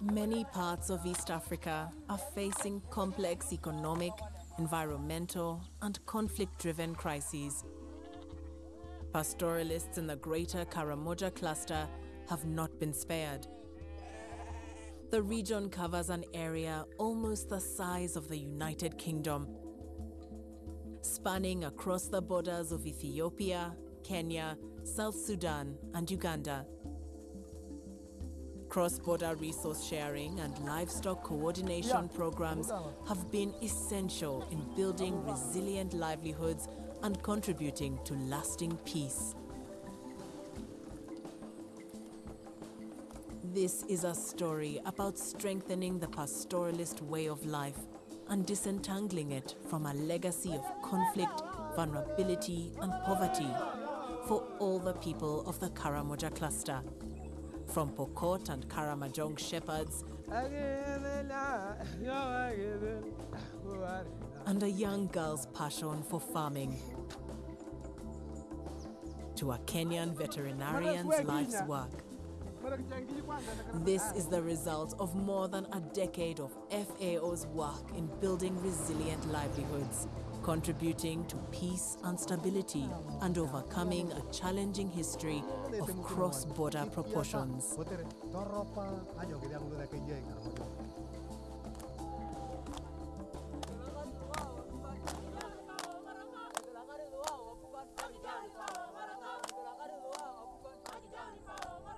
Many parts of East Africa are facing complex economic, environmental, and conflict-driven crises. Pastoralists in the greater Karamoja cluster have not been spared. The region covers an area almost the size of the United Kingdom, spanning across the borders of Ethiopia, Kenya, South Sudan, and Uganda. Cross-border resource sharing and livestock coordination programs have been essential in building resilient livelihoods and contributing to lasting peace. This is a story about strengthening the pastoralist way of life and disentangling it from a legacy of conflict, vulnerability and poverty for all the people of the Karamoja cluster. From Pokot and Karamojong shepherds and a young girl's passion for farming to a Kenyan veterinarian's life's work. This is the result of more than a decade of FAO's work in building resilient livelihoods, contributing to peace and stability, and overcoming a challenging history of cross-border proportions.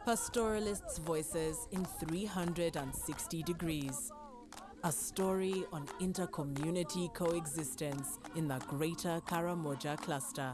Pastoralists' Voices in 360 Degrees. A story on inter-community coexistence in the greater Karamoja cluster.